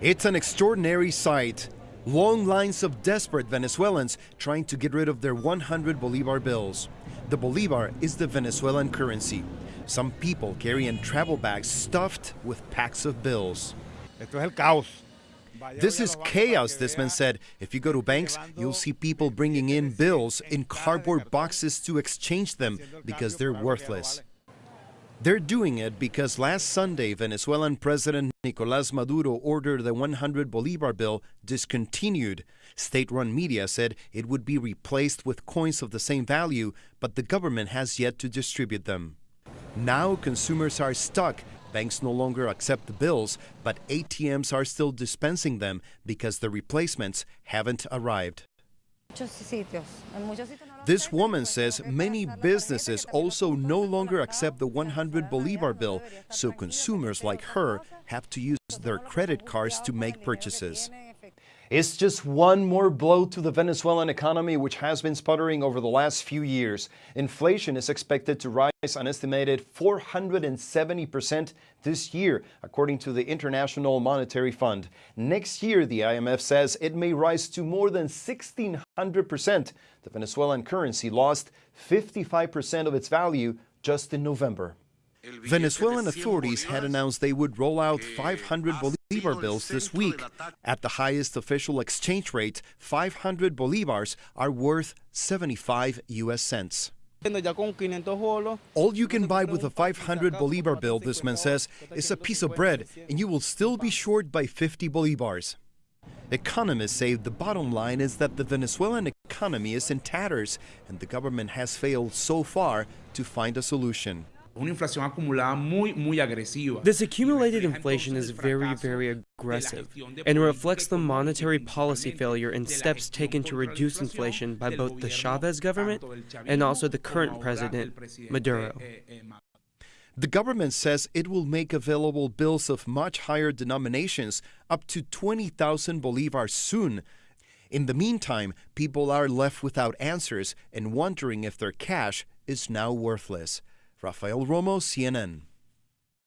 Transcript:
It's an extraordinary sight. Long lines of desperate Venezuelans trying to get rid of their 100 Bolivar bills. The Bolivar is the Venezuelan currency. Some people carrying travel bags stuffed with packs of bills. Esto es el caos. This is chaos, this man said. If you go to banks, you'll see people bringing in bills in cardboard boxes to exchange them because they're worthless. They're doing it because last Sunday, Venezuelan President Nicolas Maduro ordered the 100 Bolivar bill discontinued. State run media said it would be replaced with coins of the same value, but the government has yet to distribute them. Now consumers are stuck. Banks no longer accept the bills, but ATMs are still dispensing them because the replacements haven't arrived. This woman says many businesses also no longer accept the 100 Bolivar bill, so consumers like her have to use their credit cards to make purchases. It's just one more blow to the Venezuelan economy, which has been sputtering over the last few years. Inflation is expected to rise an estimated 470% this year, according to the International Monetary Fund. Next year, the IMF says it may rise to more than 1,600%. The Venezuelan currency lost 55% of its value just in November. Venezuelan authorities had announced they would roll out eh, 500 Bolivar bills this week. At the highest official exchange rate, 500 Bolivars are worth 75 US cents. All you can buy with a 500 Bolivar bill, this man says, is a piece of bread, and you will still be short by 50 Bolivars. Economists say the bottom line is that the Venezuelan economy is in tatters, and the government has failed so far to find a solution. This accumulated inflation is very, very aggressive and reflects the monetary policy failure and steps taken to reduce inflation by both the Chavez government and also the current president, Maduro. The government says it will make available bills of much higher denominations, up to 20,000 bolivars soon. In the meantime, people are left without answers and wondering if their cash is now worthless. Rafael Romo, CNN.